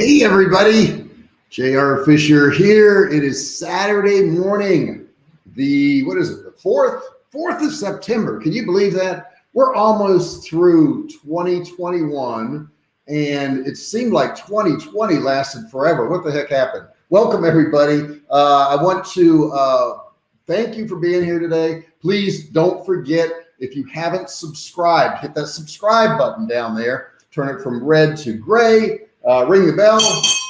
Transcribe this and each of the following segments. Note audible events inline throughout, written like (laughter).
Hey everybody, JR Fisher here. It is Saturday morning, the, what is it, the 4th, 4th of September. Can you believe that? We're almost through 2021 and it seemed like 2020 lasted forever. What the heck happened? Welcome everybody. Uh, I want to uh, thank you for being here today. Please don't forget, if you haven't subscribed, hit that subscribe button down there, turn it from red to gray uh, ring the bell,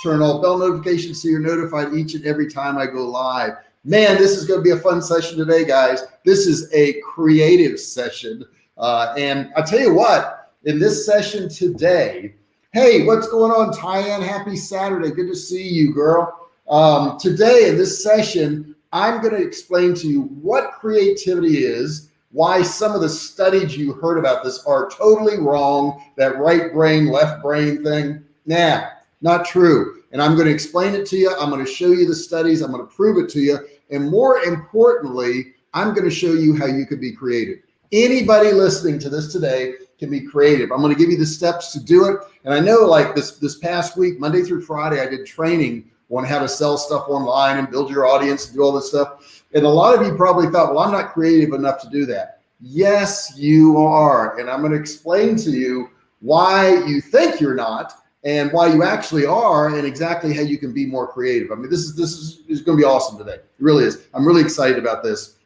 turn all bell notifications so you're notified each and every time I go live. Man, this is going to be a fun session today, guys. This is a creative session. Uh, and I tell you what, in this session today, hey, what's going on, Tyann? Happy Saturday. Good to see you, girl. Um, today in this session, I'm going to explain to you what creativity is, why some of the studies you heard about this are totally wrong, that right brain, left brain thing. Nah, not true. And I'm going to explain it to you. I'm going to show you the studies. I'm going to prove it to you. And more importantly, I'm going to show you how you could be creative. Anybody listening to this today can be creative. I'm going to give you the steps to do it. And I know like this, this past week, Monday through Friday, I did training on how to sell stuff online and build your audience and do all this stuff. And a lot of you probably thought, well, I'm not creative enough to do that. Yes, you are. And I'm going to explain to you why you think you're not and why you actually are and exactly how you can be more creative. I mean, this is, this is, is going to be awesome today. It really is. I'm really excited about this.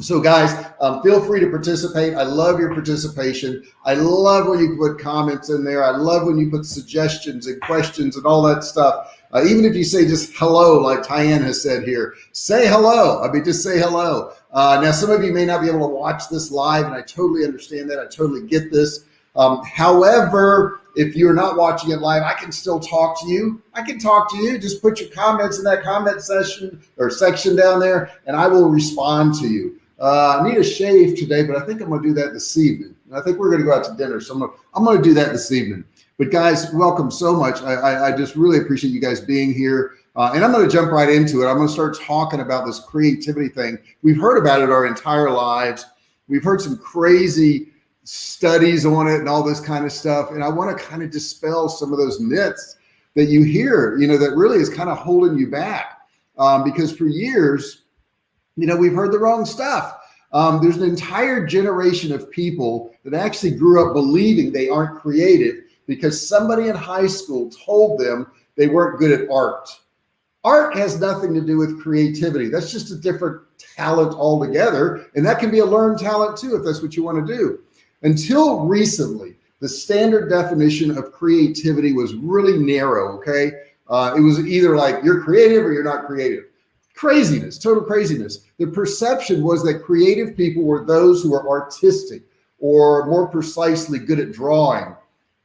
So guys, um, feel free to participate. I love your participation. I love when you put comments in there. I love when you put suggestions and questions and all that stuff. Uh, even if you say just hello, like Tyann has said here, say hello. I mean, just say hello. Uh, now, some of you may not be able to watch this live and I totally understand that. I totally get this. Um, however, if you're not watching it live, I can still talk to you. I can talk to you. Just put your comments in that comment session or section down there and I will respond to you. Uh, I need a shave today, but I think I'm going to do that this evening. And I think we're going to go out to dinner. So I'm going to, I'm going to do that this evening. But guys, welcome so much. I, I, I just really appreciate you guys being here. Uh, and I'm going to jump right into it. I'm going to start talking about this creativity thing. We've heard about it our entire lives. We've heard some crazy studies on it and all this kind of stuff. And I want to kind of dispel some of those myths that you hear, you know, that really is kind of holding you back. Um, because for years, you know, we've heard the wrong stuff. Um, there's an entire generation of people that actually grew up believing they aren't creative because somebody in high school told them they weren't good at art. Art has nothing to do with creativity. That's just a different talent altogether. And that can be a learned talent too, if that's what you want to do. Until recently, the standard definition of creativity was really narrow. Okay. Uh, it was either like you're creative or you're not creative. Craziness, total craziness. The perception was that creative people were those who are artistic or more precisely good at drawing.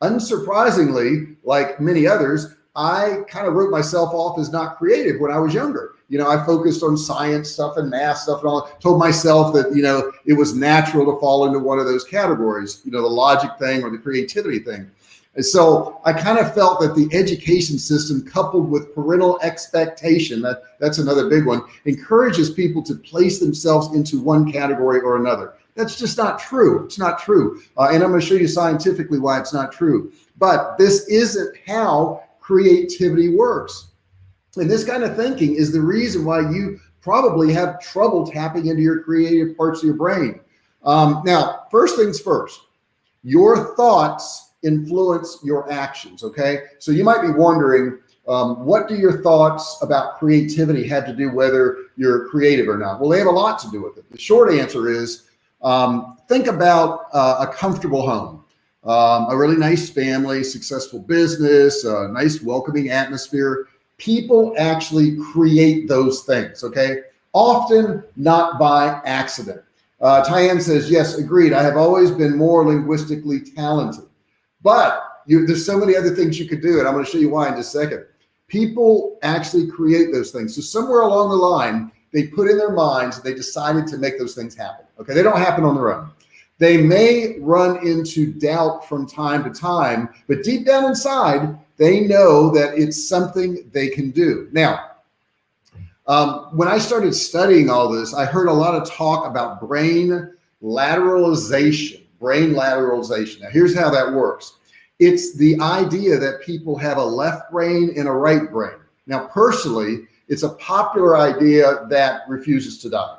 Unsurprisingly, like many others, I kind of wrote myself off as not creative when I was younger you know, I focused on science stuff and math stuff and all told myself that, you know, it was natural to fall into one of those categories, you know, the logic thing or the creativity thing. And so I kind of felt that the education system coupled with parental expectation, that that's another big one, encourages people to place themselves into one category or another. That's just not true. It's not true. Uh, and I'm going to show you scientifically why it's not true. But this isn't how creativity works. And this kind of thinking is the reason why you probably have trouble tapping into your creative parts of your brain. Um, now, first things first, your thoughts influence your actions. Okay. So you might be wondering, um, what do your thoughts about creativity have to do whether you're creative or not? Well, they have a lot to do with it. The short answer is um, think about uh, a comfortable home, um, a really nice family, successful business, a nice welcoming atmosphere people actually create those things. Okay. Often not by accident. Uh, Tyann says, yes, agreed. I have always been more linguistically talented, but you, there's so many other things you could do. And I'm going to show you why in just a second. People actually create those things. So somewhere along the line, they put in their minds, they decided to make those things happen. Okay. They don't happen on their own. They may run into doubt from time to time, but deep down inside, they know that it's something they can do. Now, um, when I started studying all this, I heard a lot of talk about brain lateralization, brain lateralization. Now, here's how that works. It's the idea that people have a left brain and a right brain. Now, personally, it's a popular idea that refuses to die,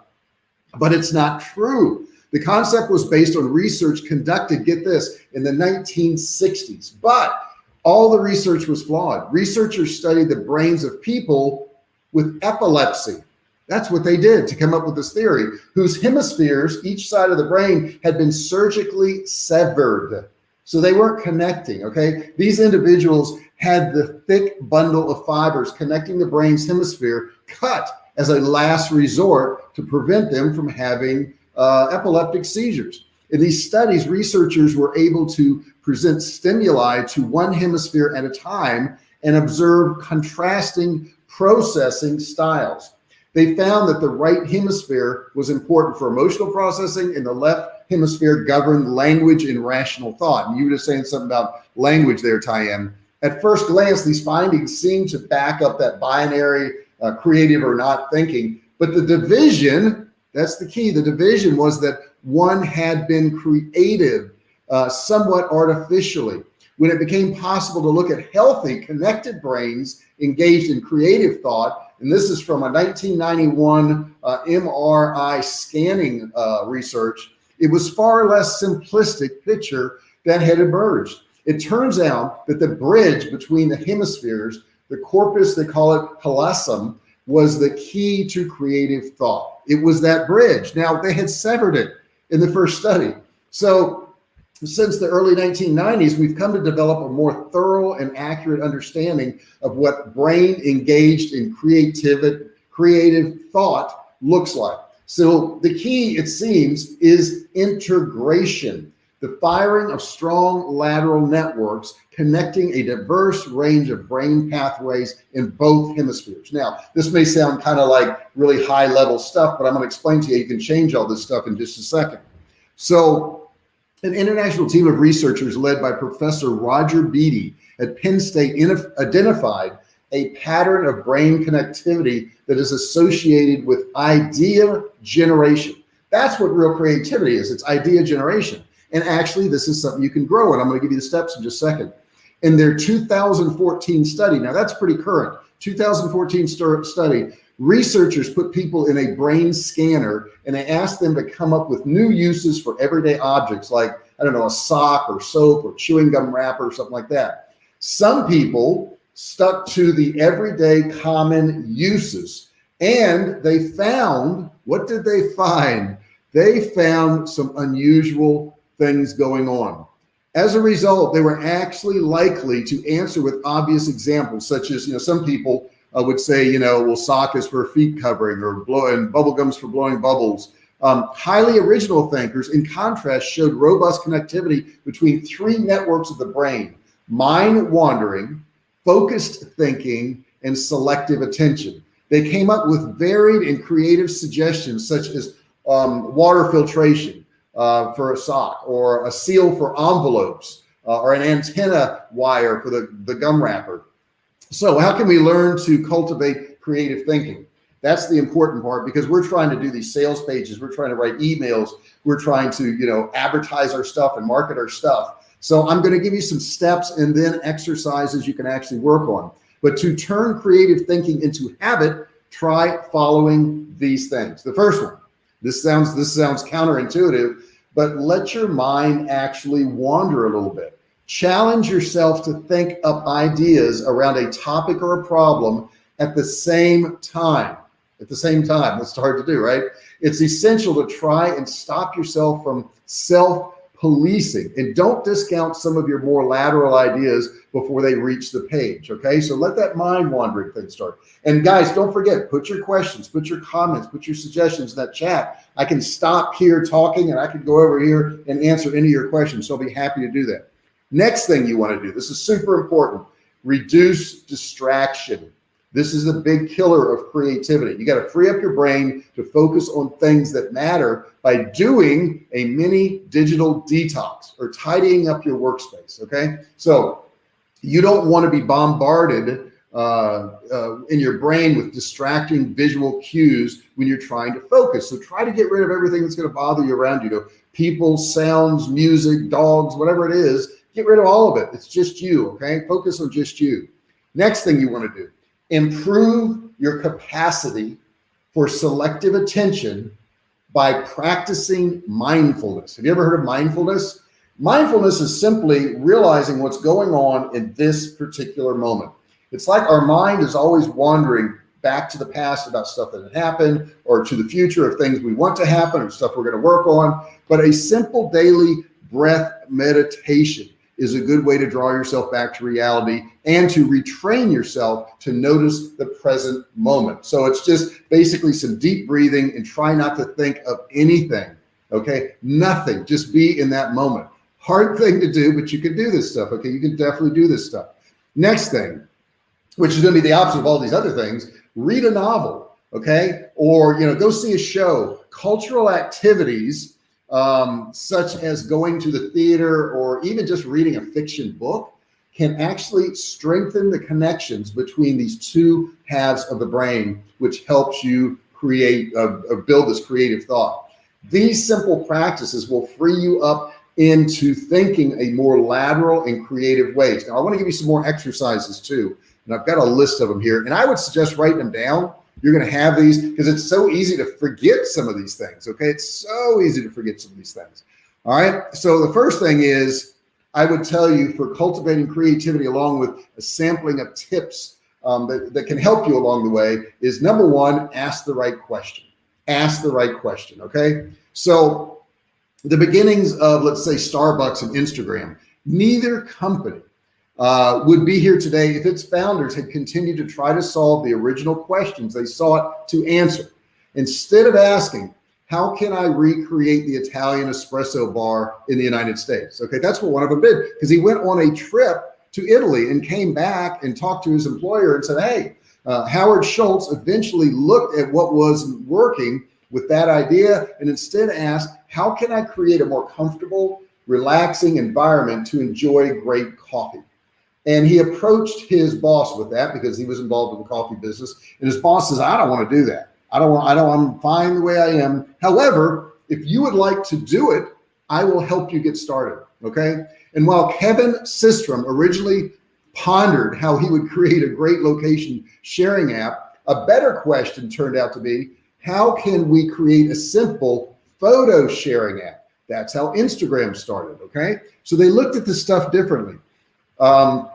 but it's not true. The concept was based on research conducted, get this, in the 1960s, but all the research was flawed. Researchers studied the brains of people with epilepsy. That's what they did to come up with this theory, whose hemispheres, each side of the brain had been surgically severed. So they weren't connecting, okay? These individuals had the thick bundle of fibers connecting the brain's hemisphere cut as a last resort to prevent them from having uh, epileptic seizures. In these studies, researchers were able to present stimuli to one hemisphere at a time and observe contrasting processing styles. They found that the right hemisphere was important for emotional processing and the left hemisphere governed language and rational thought. And you were just saying something about language there, Tyann. At first glance, these findings seem to back up that binary uh, creative or not thinking, but the division, that's the key. The division was that one had been created uh, somewhat artificially. When it became possible to look at healthy, connected brains engaged in creative thought, and this is from a 1991 uh, MRI scanning uh, research, it was far less simplistic picture that had emerged. It turns out that the bridge between the hemispheres, the corpus, they call it callosum, was the key to creative thought. It was that bridge. Now they had severed it in the first study. So since the early 1990s, we've come to develop a more thorough and accurate understanding of what brain engaged in creativity, creative thought looks like. So the key, it seems, is integration, the firing of strong lateral networks connecting a diverse range of brain pathways in both hemispheres. Now, this may sound kind of like really high level stuff, but I'm going to explain to you, you can change all this stuff in just a second. So an international team of researchers led by Professor Roger Beaty at Penn State identified a pattern of brain connectivity that is associated with idea generation. That's what real creativity is. It's idea generation. And actually, this is something you can grow. And I'm going to give you the steps in just a second. In their 2014 study, now that's pretty current, 2014 study, researchers put people in a brain scanner and they asked them to come up with new uses for everyday objects like, I don't know, a sock or soap or chewing gum wrapper or something like that. Some people stuck to the everyday common uses and they found, what did they find? They found some unusual things going on. As a result, they were actually likely to answer with obvious examples, such as, you know, some people uh, would say, you know, well, sock is for feet covering or blow and bubble gums for blowing bubbles. Um, highly original thinkers, in contrast, showed robust connectivity between three networks of the brain, mind wandering, focused thinking, and selective attention. They came up with varied and creative suggestions such as um, water filtration uh, for a sock or a seal for envelopes uh, or an antenna wire for the, the gum wrapper. So how can we learn to cultivate creative thinking? That's the important part because we're trying to do these sales pages. We're trying to write emails. We're trying to, you know, advertise our stuff and market our stuff. So I'm going to give you some steps and then exercises you can actually work on. But to turn creative thinking into habit, try following these things. The first one, this sounds, this sounds counterintuitive, but let your mind actually wander a little bit. Challenge yourself to think up ideas around a topic or a problem at the same time. At the same time, that's hard to do, right? It's essential to try and stop yourself from self-policing and don't discount some of your more lateral ideas before they reach the page. Okay. So let that mind wandering thing start. And guys, don't forget, put your questions, put your comments, put your suggestions in that chat. I can stop here talking and I can go over here and answer any of your questions. So I'll be happy to do that. Next thing you want to do, this is super important, reduce distraction. This is the big killer of creativity. You got to free up your brain to focus on things that matter by doing a mini digital detox or tidying up your workspace. Okay. So you don't want to be bombarded uh, uh, in your brain with distracting visual cues when you're trying to focus. So try to get rid of everything that's going to bother you around you. you know, people, sounds, music, dogs, whatever it is, Get rid of all of it. It's just you, okay? Focus on just you. Next thing you want to do, improve your capacity for selective attention by practicing mindfulness. Have you ever heard of mindfulness? Mindfulness is simply realizing what's going on in this particular moment. It's like our mind is always wandering back to the past about stuff that had happened or to the future of things we want to happen or stuff we're going to work on. But a simple daily breath meditation is a good way to draw yourself back to reality and to retrain yourself to notice the present moment. So it's just basically some deep breathing and try not to think of anything. Okay. Nothing, just be in that moment. Hard thing to do, but you can do this stuff. Okay. You can definitely do this stuff. Next thing, which is going to be the opposite of all these other things, read a novel. Okay. Or, you know, go see a show, cultural activities um, such as going to the theater or even just reading a fiction book can actually strengthen the connections between these two halves of the brain, which helps you create uh, or build this creative thought. These simple practices will free you up into thinking a more lateral and creative ways. Now I want to give you some more exercises too. And I've got a list of them here and I would suggest writing them down you're going to have these because it's so easy to forget some of these things. Okay. It's so easy to forget some of these things. All right. So the first thing is I would tell you for cultivating creativity along with a sampling of tips um, that, that can help you along the way is number one, ask the right question. Ask the right question. Okay. So the beginnings of, let's say, Starbucks and Instagram, neither company uh, would be here today if its founders had continued to try to solve the original questions they sought to answer. Instead of asking, how can I recreate the Italian espresso bar in the United States? Okay, that's what one of them did because he went on a trip to Italy and came back and talked to his employer and said, hey, uh, Howard Schultz eventually looked at what was working with that idea and instead asked, how can I create a more comfortable, relaxing environment to enjoy great coffee? And he approached his boss with that because he was involved in the coffee business. And his boss says, I don't want to do that. I don't want, I don't, I'm fine the way I am. However, if you would like to do it, I will help you get started. Okay. And while Kevin Systrom originally pondered how he would create a great location sharing app, a better question turned out to be, how can we create a simple photo sharing app? That's how Instagram started. Okay. So they looked at the stuff differently. Um,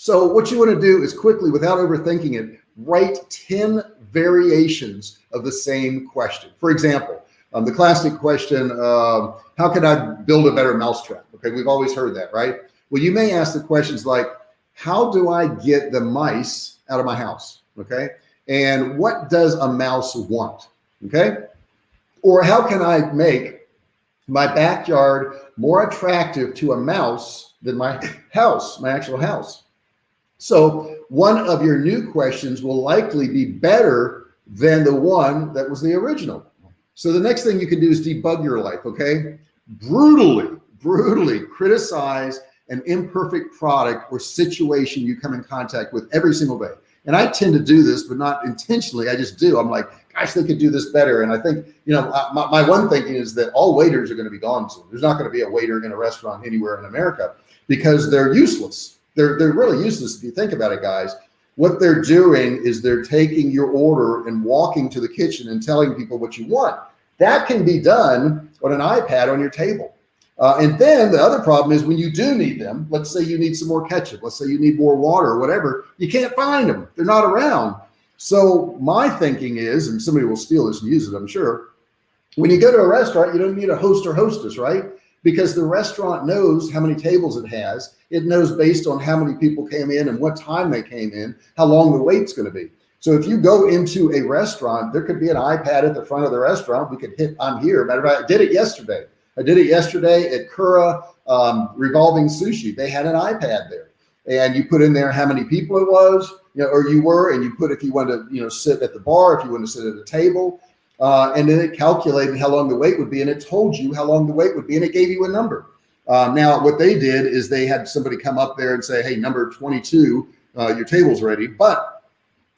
so what you want to do is quickly, without overthinking it, write 10 variations of the same question. For example, um, the classic question, how can I build a better mousetrap? Okay, we've always heard that, right? Well, you may ask the questions like, how do I get the mice out of my house? Okay, and what does a mouse want? Okay, or how can I make my backyard more attractive to a mouse than my (laughs) house, my actual house? So one of your new questions will likely be better than the one that was the original. So the next thing you can do is debug your life. Okay. Brutally, brutally criticize an imperfect product or situation you come in contact with every single day. And I tend to do this, but not intentionally. I just do. I'm like, gosh, they could do this better. And I think, you know, my, my one thinking is that all waiters are going to be gone soon. There's not going to be a waiter in a restaurant anywhere in America because they're useless they're, they're really useless if you think about it, guys. What they're doing is they're taking your order and walking to the kitchen and telling people what you want. That can be done on an iPad on your table. Uh, and then the other problem is when you do need them, let's say you need some more ketchup, let's say you need more water or whatever, you can't find them. They're not around. So my thinking is, and somebody will steal this and use it, I'm sure. When you go to a restaurant, you don't need a host or hostess, right? Because the restaurant knows how many tables it has. It knows based on how many people came in and what time they came in, how long the wait's going to be. So if you go into a restaurant, there could be an iPad at the front of the restaurant. We could hit, I'm here. Matter of fact, I did it yesterday. I did it yesterday at Kura um, Revolving Sushi. They had an iPad there and you put in there how many people it was, you know, or you were, and you put if you wanted to, you know, sit at the bar, if you wanted to sit at a table, uh, and then it calculated how long the wait would be and it told you how long the wait would be and it gave you a number. Um, now what they did is they had somebody come up there and say, Hey, number 22, uh, your table's ready, but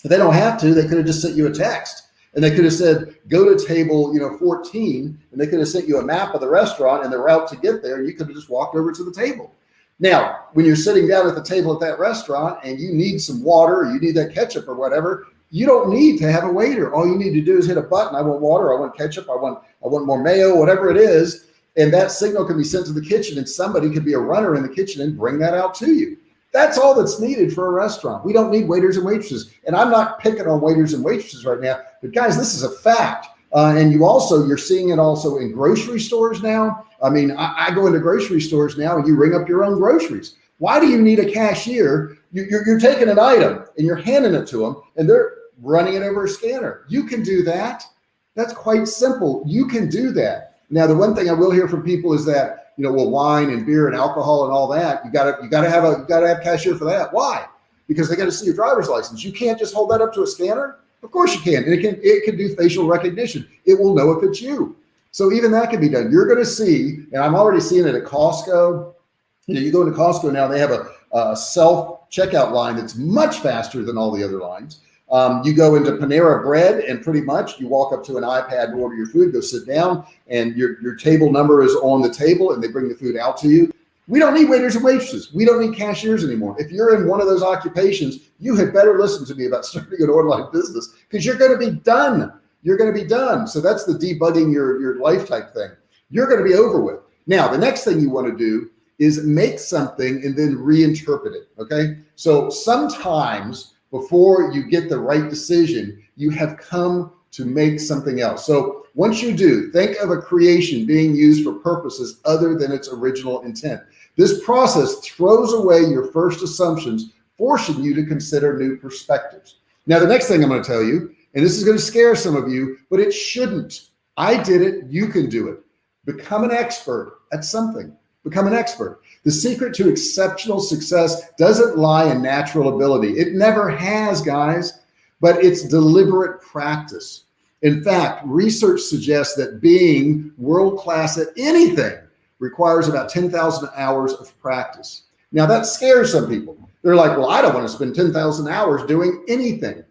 they don't have to, they could have just sent you a text and they could have said, go to table, you know, 14, and they could have sent you a map of the restaurant and the route to get there. And you could have just walked over to the table. Now, when you're sitting down at the table at that restaurant and you need some water, or you need that ketchup or whatever, you don't need to have a waiter. All you need to do is hit a button. I want water. I want ketchup. I want, I want more mayo, whatever it is. And that signal can be sent to the kitchen and somebody could be a runner in the kitchen and bring that out to you. That's all that's needed for a restaurant. We don't need waiters and waitresses. And I'm not picking on waiters and waitresses right now, but guys, this is a fact. Uh, and you also, you're seeing it also in grocery stores now. I mean, I, I, go into grocery stores now and you ring up your own groceries. Why do you need a cashier? You, you're, you're taking an item and you're handing it to them and they're running it over a scanner. You can do that. That's quite simple. You can do that. Now, the one thing I will hear from people is that, you know, well, wine and beer and alcohol and all that, you gotta, you gotta have a, you gotta have cashier for that. Why? Because they got to see your driver's license. You can't just hold that up to a scanner. Of course you can. And it can, it can do facial recognition. It will know if it's you. So even that can be done. You're going to see, and I'm already seeing it at Costco. You know, you go into Costco now, they have a, a self checkout line that's much faster than all the other lines. Um, you go into Panera Bread and pretty much you walk up to an iPad and order your food, go sit down and your, your table number is on the table and they bring the food out to you. We don't need waiters and waitresses. We don't need cashiers anymore. If you're in one of those occupations, you had better listen to me about (laughs) starting an online business because you're going to be done. You're going to be done. So that's the debugging your, your life type thing. You're going to be over with. Now, the next thing you want to do is make something and then reinterpret it. Okay. So sometimes before you get the right decision, you have come to make something else. So once you do, think of a creation being used for purposes other than its original intent. This process throws away your first assumptions, forcing you to consider new perspectives. Now, the next thing I'm going to tell you, and this is going to scare some of you, but it shouldn't. I did it. You can do it. Become an expert at something. Become an expert. The secret to exceptional success doesn't lie in natural ability. It never has, guys, but it's deliberate practice. In fact, research suggests that being world-class at anything requires about 10,000 hours of practice. Now that scares some people. They're like, well, I don't want to spend 10,000 hours doing anything.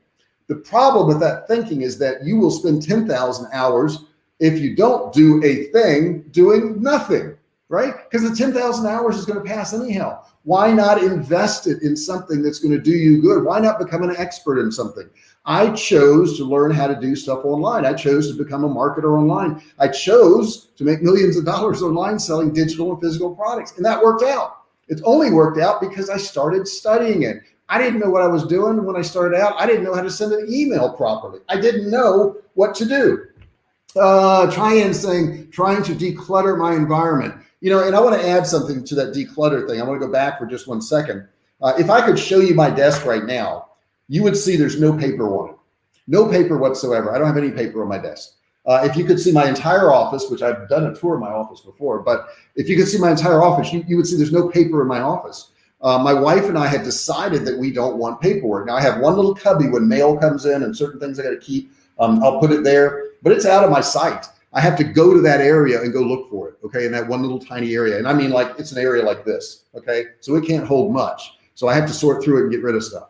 The problem with that thinking is that you will spend 10,000 hours if you don't do a thing doing nothing right? Because the 10,000 hours is going to pass anyhow. Why not invest it in something that's going to do you good? Why not become an expert in something? I chose to learn how to do stuff online. I chose to become a marketer online. I chose to make millions of dollars online selling digital and physical products. And that worked out. It's only worked out because I started studying it. I didn't know what I was doing when I started out. I didn't know how to send an email properly. I didn't know what to do. Uh, trying saying, trying to declutter my environment. You know, and I want to add something to that declutter thing. I want to go back for just one second. Uh, if I could show you my desk right now, you would see there's no paper on it. No paper whatsoever. I don't have any paper on my desk. Uh, if you could see my entire office, which I've done a tour of my office before, but if you could see my entire office, you, you would see there's no paper in my office. Uh, my wife and I had decided that we don't want paperwork. Now I have one little cubby when mail comes in and certain things I got to keep. Um, I'll put it there, but it's out of my sight. I have to go to that area and go look for it. Okay. In that one little tiny area. And I mean, like it's an area like this. Okay. So it can't hold much. So I have to sort through it and get rid of stuff.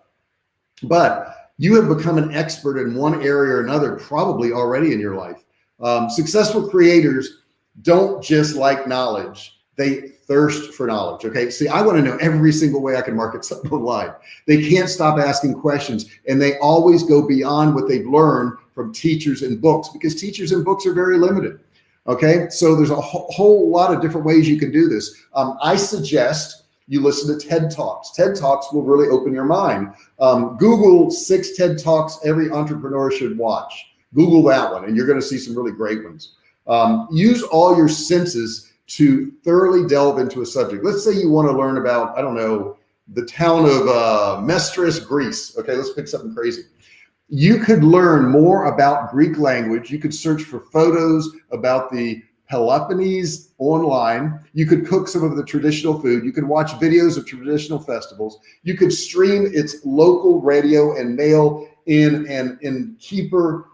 But you have become an expert in one area or another, probably already in your life. Um, successful creators don't just like knowledge. They thirst for knowledge. Okay. See, I want to know every single way I can market (laughs) something online. They can't stop asking questions and they always go beyond what they've learned from teachers and books because teachers and books are very limited. Okay. So there's a whole, lot of different ways you can do this. Um, I suggest you listen to TED Talks. TED Talks will really open your mind. Um, Google six TED Talks every entrepreneur should watch. Google that one and you're going to see some really great ones. Um, use all your senses to thoroughly delve into a subject. Let's say you want to learn about, I don't know, the town of uh, Mystras, Greece. Okay, let's pick something crazy you could learn more about Greek language. You could search for photos about the Peloponnese online. You could cook some of the traditional food. You could watch videos of traditional festivals. You could stream its local radio and mail in and in keeper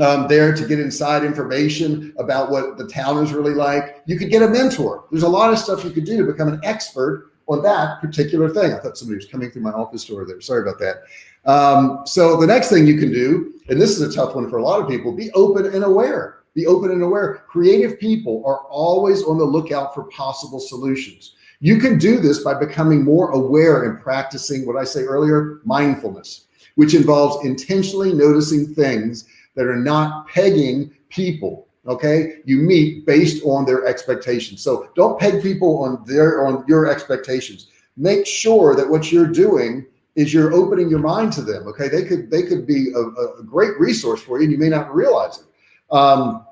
um, there to get inside information about what the town is really like. You could get a mentor. There's a lot of stuff you could do to become an expert on that particular thing. I thought somebody was coming through my office door there. Sorry about that. Um, so the next thing you can do, and this is a tough one for a lot of people, be open and aware. Be open and aware. Creative people are always on the lookout for possible solutions. You can do this by becoming more aware and practicing what I say earlier, mindfulness, which involves intentionally noticing things that are not pegging people okay? You meet based on their expectations. So don't peg people on their on your expectations. Make sure that what you're doing is you're opening your mind to them okay? They could they could be a, a great resource for you and you may not realize it. Um,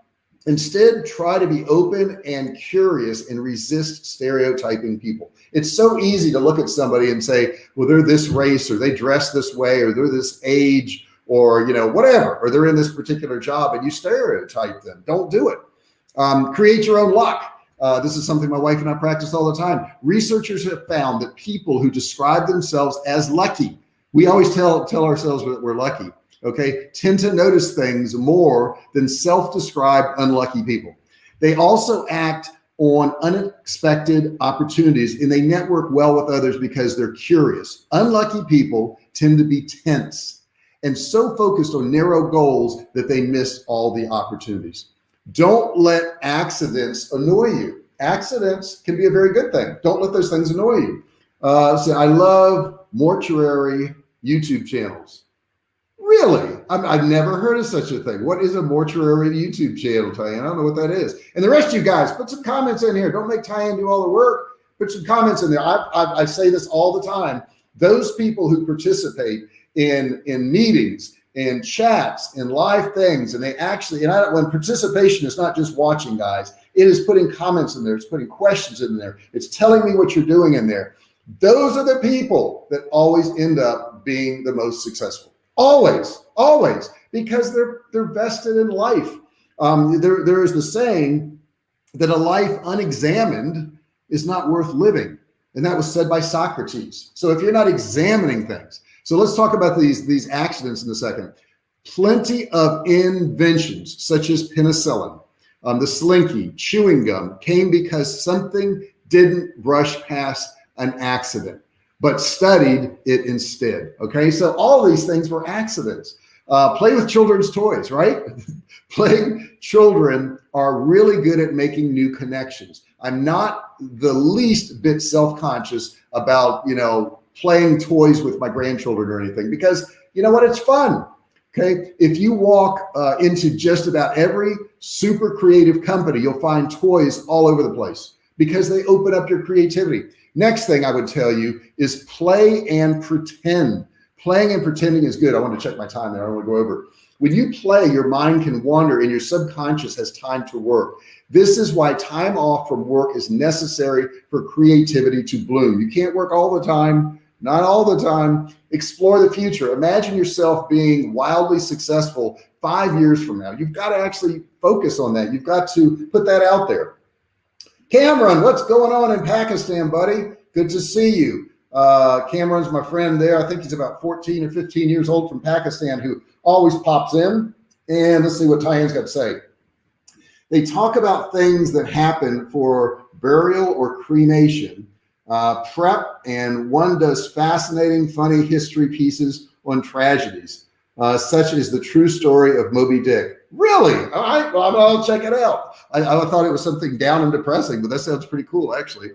instead try to be open and curious and resist stereotyping people. It's so easy to look at somebody and say well they're this race or they dress this way or they're this age or you know whatever or they're in this particular job and you stereotype them. Don't do it. Um, create your own luck. Uh, this is something my wife and I practice all the time. Researchers have found that people who describe themselves as lucky we always tell tell ourselves that we're lucky okay tend to notice things more than self-described unlucky people. They also act on unexpected opportunities and they network well with others because they're curious. Unlucky people tend to be tense and so focused on narrow goals that they miss all the opportunities. Don't let accidents annoy you. Accidents can be a very good thing. Don't let those things annoy you. Uh, so I love mortuary YouTube channels. Really? i have never heard of such a thing. What is a mortuary YouTube channel, Tyann? I don't know what that is. And the rest of you guys, put some comments in here. Don't make Tyann do all the work. Put some comments in there. I, I, I say this all the time. Those people who participate in in meetings in chats in live things. And they actually and I when participation is not just watching guys it is putting comments in there it's putting questions in there it's telling me what you're doing in there. Those are the people that always end up being the most successful. Always always because they're they're vested in life. Um, there there is the saying that a life unexamined is not worth living. And that was said by Socrates. So if you're not examining things so let's talk about these, these accidents in a second. Plenty of inventions such as penicillin, um, the slinky, chewing gum came because something didn't brush past an accident, but studied it instead. Okay, so all these things were accidents. Uh, play with children's toys, right? (laughs) Playing children are really good at making new connections. I'm not the least bit self-conscious about, you know, playing toys with my grandchildren or anything because you know what? It's fun. Okay. If you walk uh, into just about every super creative company, you'll find toys all over the place because they open up your creativity. Next thing I would tell you is play and pretend. Playing and pretending is good. I want to check my time there. I want to go over. When you play, your mind can wander and your subconscious has time to work. This is why time off from work is necessary for creativity to bloom. You can't work all the time not all the time. Explore the future. Imagine yourself being wildly successful five years from now. You've got to actually focus on that. You've got to put that out there. Cameron, what's going on in Pakistan, buddy? Good to see you. Uh, Cameron's my friend there. I think he's about 14 or 15 years old from Pakistan who always pops in. And let's see what Tyann's got to say. They talk about things that happen for burial or cremation uh, prep, and one does fascinating, funny history pieces on tragedies, uh, such as the true story of Moby Dick. Really? All right, well, I'll check it out. I, I, thought it was something down and depressing, but that sounds pretty cool, actually.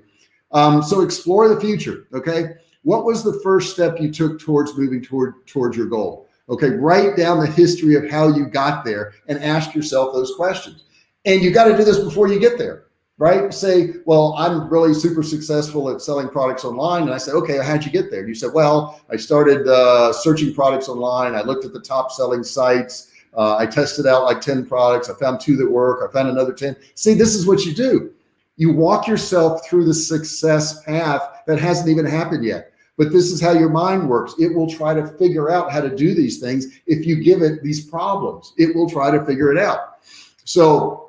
Um, so explore the future, okay? What was the first step you took towards moving toward towards your goal? Okay, write down the history of how you got there and ask yourself those questions. And you got to do this before you get there right? Say, well, I'm really super successful at selling products online. And I said, okay, how'd you get there? You said, well, I started uh, searching products online. I looked at the top selling sites. Uh, I tested out like 10 products. I found two that work. I found another 10. See, this is what you do. You walk yourself through the success path that hasn't even happened yet. But this is how your mind works. It will try to figure out how to do these things. If you give it these problems, it will try to figure it out. So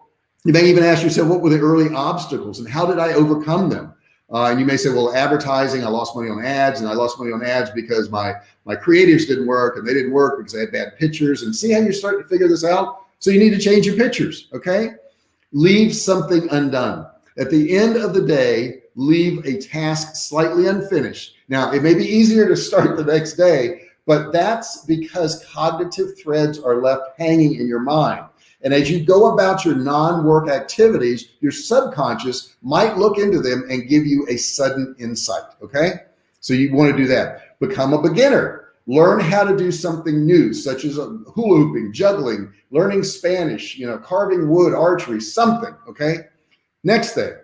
you may even ask yourself, what were the early obstacles and how did I overcome them? Uh, and you may say, well, advertising, I lost money on ads and I lost money on ads because my, my creatives didn't work and they didn't work because I had bad pictures and see how you're starting to figure this out. So you need to change your pictures. Okay. Leave something undone at the end of the day, leave a task slightly unfinished. Now it may be easier to start the next day, but that's because cognitive threads are left hanging in your mind. And as you go about your non-work activities, your subconscious might look into them and give you a sudden insight. Okay. So you want to do that. Become a beginner. Learn how to do something new, such as uh, hula hooping, juggling, learning Spanish, you know, carving wood, archery, something. Okay. Next thing,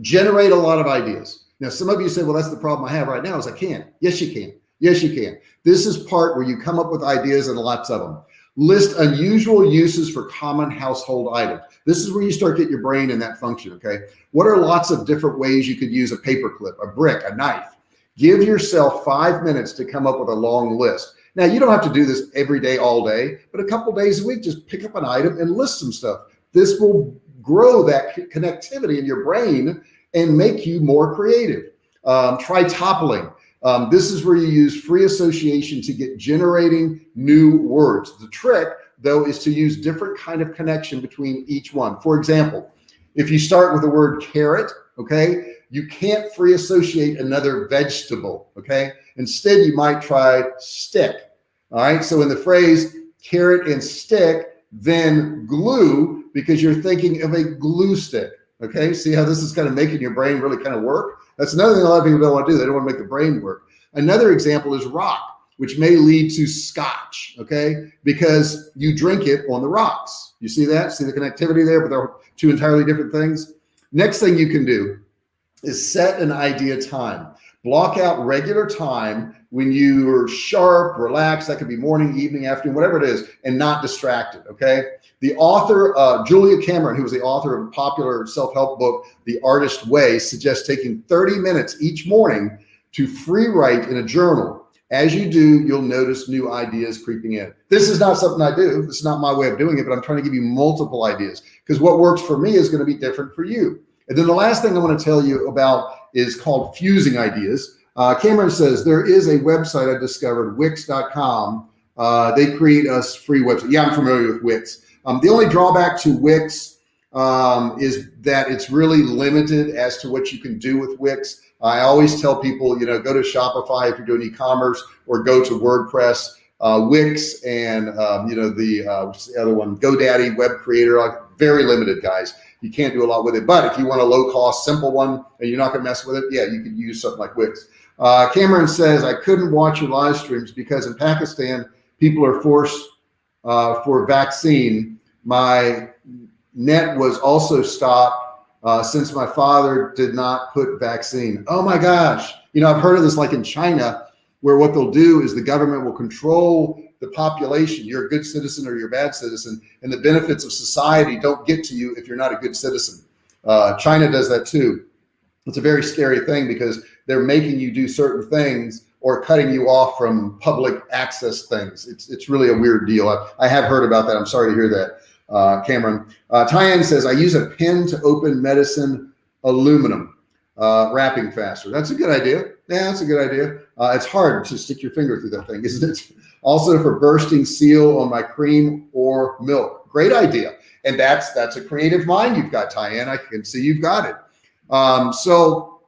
generate a lot of ideas. Now, some of you say, well, that's the problem I have right now is I can't. Yes, you can. Yes, you can. This is part where you come up with ideas and lots of them. List unusual uses for common household items. This is where you start getting your brain in that function. Okay. What are lots of different ways you could use a paper clip, a brick, a knife? Give yourself five minutes to come up with a long list. Now you don't have to do this every day, all day, but a couple days a week, just pick up an item and list some stuff. This will grow that connectivity in your brain and make you more creative. Um, try toppling. Um, this is where you use free association to get generating new words. The trick though is to use different kind of connection between each one. For example, if you start with the word carrot, okay, you can't free associate another vegetable. Okay. Instead, you might try stick. All right. So in the phrase carrot and stick, then glue, because you're thinking of a glue stick. Okay. See how this is kind of making your brain really kind of work. That's another thing a lot of people don't want to do. They don't want to make the brain work. Another example is rock, which may lead to scotch. Okay. Because you drink it on the rocks. You see that? See the connectivity there, but they're two entirely different things. Next thing you can do is set an idea time. Block out regular time when you're sharp, relaxed. That could be morning, evening, afternoon, whatever it is, and not distracted. Okay. The author, uh, Julia Cameron, who was the author of a popular self-help book, The Artist Way, suggests taking 30 minutes each morning to free write in a journal. As you do, you'll notice new ideas creeping in. This is not something I do. This is not my way of doing it, but I'm trying to give you multiple ideas because what works for me is going to be different for you. And then the last thing I want to tell you about is called fusing ideas. Uh, Cameron says there is a website I discovered, Wix.com. Uh, they create us free website. Yeah, I'm familiar with Wix. Um, the only drawback to Wix um, is that it's really limited as to what you can do with Wix. I always tell people, you know, go to Shopify if you're doing e-commerce or go to WordPress, uh, Wix, and um, you know the uh, the other one, GoDaddy, Web Creator. Very limited, guys you can't do a lot with it. But if you want a low cost, simple one, and you're not going to mess with it, yeah, you could use something like Wix. Uh, Cameron says, I couldn't watch your live streams because in Pakistan, people are forced uh, for vaccine. My net was also stopped uh, since my father did not put vaccine. Oh my gosh. You know, I've heard of this like in China, where what they'll do is the government will control the population. You're a good citizen or you're a bad citizen, and the benefits of society don't get to you if you're not a good citizen. Uh, China does that too. It's a very scary thing because they're making you do certain things or cutting you off from public access things. It's, it's really a weird deal. I, I have heard about that. I'm sorry to hear that, uh, Cameron. Uh, Tyann says, I use a pen to open medicine aluminum, uh, wrapping faster. That's a good idea. Yeah, that's a good idea. Uh, it's hard to stick your finger through that thing, (laughs) isn't it? Also for bursting seal on my cream or milk. Great idea. And that's that's a creative mind you've got, Tyann. I can see you've got it. Um, so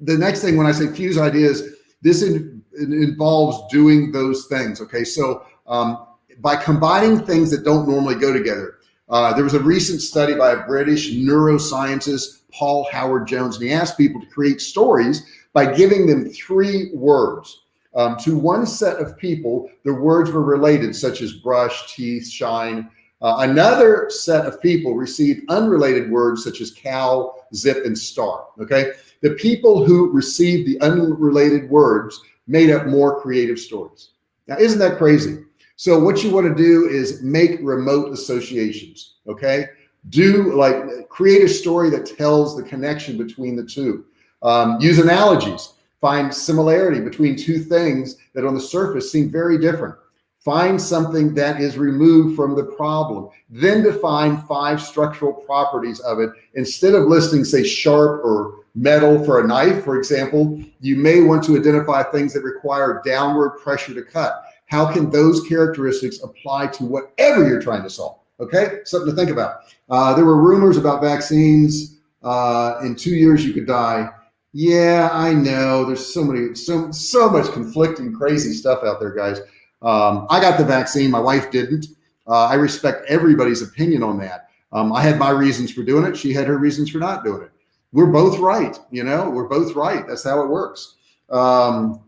the next thing when I say fuse ideas, this in, involves doing those things. Okay, so um, by combining things that don't normally go together. Uh, there was a recent study by a British neuroscientist, Paul Howard Jones, and he asked people to create stories by giving them three words. Um, to one set of people, the words were related, such as brush, teeth, shine. Uh, another set of people received unrelated words such as cow, zip, and star. Okay. The people who received the unrelated words made up more creative stories. Now, isn't that crazy? So what you want to do is make remote associations. Okay. Do like create a story that tells the connection between the two. Um, use analogies find similarity between two things that on the surface seem very different. Find something that is removed from the problem. Then define five structural properties of it. Instead of listing, say, sharp or metal for a knife, for example, you may want to identify things that require downward pressure to cut. How can those characteristics apply to whatever you're trying to solve? Okay, something to think about. Uh, there were rumors about vaccines. Uh, in two years, you could die. Yeah, I know. There's so many, so so much conflicting, crazy stuff out there, guys. Um, I got the vaccine. My wife didn't. Uh, I respect everybody's opinion on that. Um, I had my reasons for doing it. She had her reasons for not doing it. We're both right. You know, we're both right. That's how it works. Um,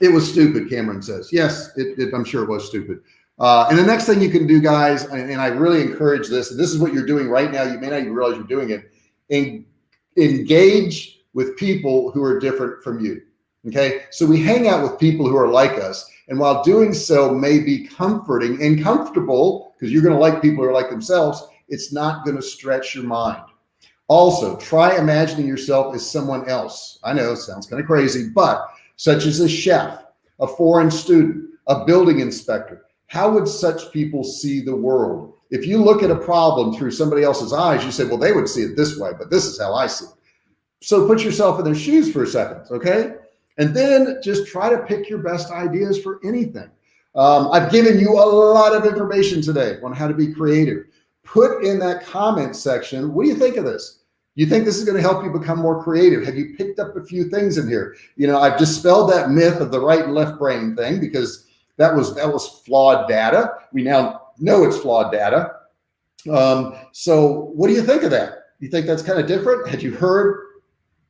it was stupid, Cameron says. Yes, it, it, I'm sure it was stupid. Uh, and the next thing you can do, guys, and, and I really encourage this, and this is what you're doing right now. You may not even realize you're doing it. En engage with people who are different from you. Okay. So we hang out with people who are like us. And while doing so may be comforting and comfortable, because you're going to like people who are like themselves, it's not going to stretch your mind. Also, try imagining yourself as someone else. I know it sounds kind of crazy, but such as a chef, a foreign student, a building inspector. How would such people see the world? If you look at a problem through somebody else's eyes, you say, well, they would see it this way, but this is how I see it. So put yourself in their shoes for a second, okay? And then just try to pick your best ideas for anything. Um, I've given you a lot of information today on how to be creative. Put in that comment section, what do you think of this? You think this is going to help you become more creative? Have you picked up a few things in here? You know, I've dispelled that myth of the right and left brain thing because that was that was flawed data. We now know it's flawed data. Um, so what do you think of that? You think that's kind of different? Had you heard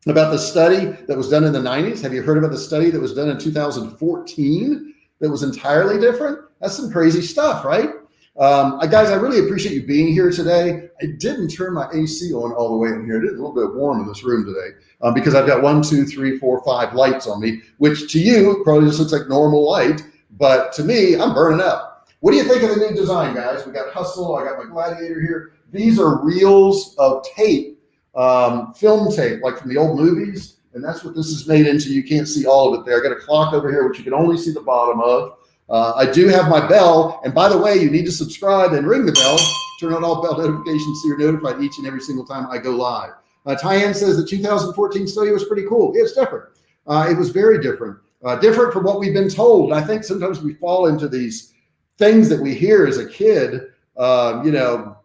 about the study that was done in the 90s? Have you heard about the study that was done in 2014 that was entirely different? That's some crazy stuff, right? Um, I, guys, I really appreciate you being here today. I didn't turn my AC on all the way in here. It is a little bit warm in this room today um, because I've got one, two, three, four, five lights on me, which to you probably just looks like normal light, but to me, I'm burning up. What do you think of the new design, guys? We got Hustle. I got my Gladiator here. These are reels of tape, um, film tape, like from the old movies. And that's what this is made into. You can't see all of it there. I got a clock over here, which you can only see the bottom of. Uh, I do have my bell. And by the way, you need to subscribe and ring the bell, turn on all bell notifications so you're notified each and every single time I go live. Uh, Tyann says the 2014 study was pretty cool. It's different. Uh, it was very different, uh, different from what we've been told. I think sometimes we fall into these things that we hear as a kid, uh, you know,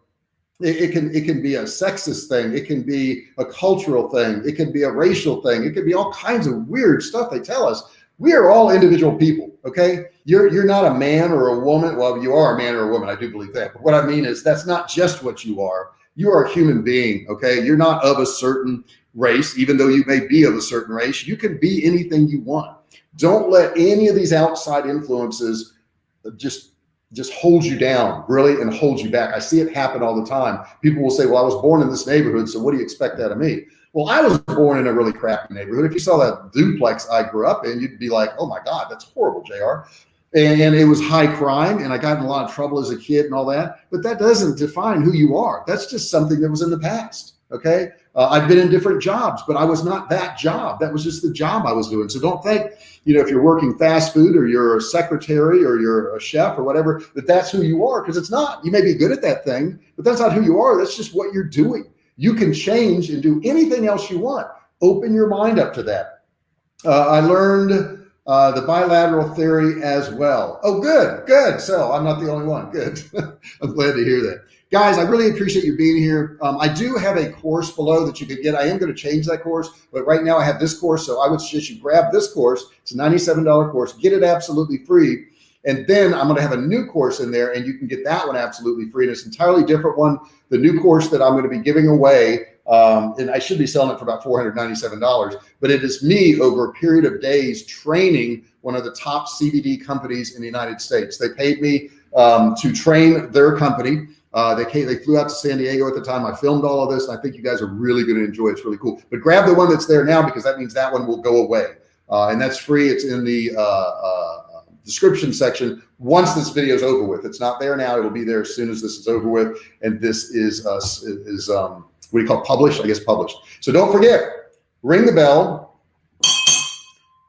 it, it, can it can be a sexist thing. It can be a cultural thing. It can be a racial thing. It can be all kinds of weird stuff they tell us. We are all individual people. Okay. You're, you're not a man or a woman. Well, you are a man or a woman. I do believe that. But what I mean is that's not just what you are. You are a human being. Okay. You're not of a certain race, even though you may be of a certain race. You can be anything you want. Don't let any of these outside influences just just holds you down really and holds you back. I see it happen all the time. People will say, well, I was born in this neighborhood. So what do you expect out of me? Well, I was born in a really crappy neighborhood. If you saw that duplex I grew up in, you'd be like, oh my God, that's horrible, JR. And, it was high crime and I got in a lot of trouble as a kid and all that, but that doesn't define who you are. That's just something that was in the past. Okay. Uh, I've been in different jobs, but I was not that job. That was just the job I was doing. So don't think, you know, if you're working fast food or you're a secretary or you're a chef or whatever, that that's who you are. Cause it's not, you may be good at that thing, but that's not who you are. That's just what you're doing. You can change and do anything else you want. Open your mind up to that. Uh, I learned uh, the bilateral theory as well. Oh, good, good. So I'm not the only one. Good. (laughs) I'm glad to hear that. Guys, I really appreciate you being here. Um, I do have a course below that you could get. I am going to change that course, but right now I have this course. So I would suggest you grab this course. It's a $97 course. Get it absolutely free. And then I'm going to have a new course in there and you can get that one absolutely free. And it's an entirely different one. The new course that I'm going to be giving away, um, and I should be selling it for about $497, but it is me over a period of days training one of the top CBD companies in the United States. They paid me um, to train their company. Uh, they came, they flew out to San Diego at the time. I filmed all of this. I think you guys are really going to enjoy it. It's really cool. But grab the one that's there now because that means that one will go away. Uh, and that's free. It's in the uh, uh description section once this video is over with. It's not there now. It'll be there as soon as this is over with. And this is, uh, is um, what do you call published? I guess published. So don't forget, ring the bell,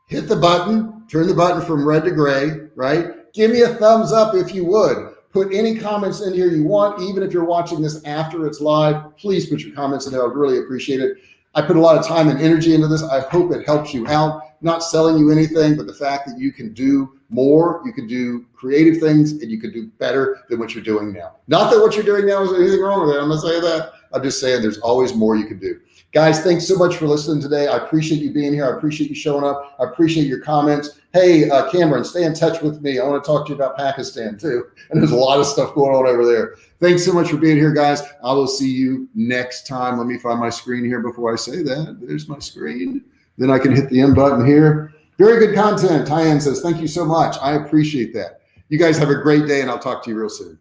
hit the button, turn the button from red to gray, right? Give me a thumbs up if you would. Put any comments in here you want, even if you're watching this after it's live, please put your comments in there. I'd really appreciate it. I put a lot of time and energy into this. I hope it helps you out. Not selling you anything, but the fact that you can do more, you can do creative things, and you can do better than what you're doing now. Not that what you're doing now is anything wrong with it. I'm gonna say that. I'm just saying there's always more you can do. Guys, thanks so much for listening today. I appreciate you being here. I appreciate you showing up. I appreciate your comments. Hey, uh, Cameron, stay in touch with me. I want to talk to you about Pakistan too. And (laughs) there's a lot of stuff going on over there. Thanks so much for being here, guys. I will see you next time. Let me find my screen here before I say that. There's my screen. Then I can hit the end button here. Very good content. Tyann says, thank you so much. I appreciate that. You guys have a great day and I'll talk to you real soon.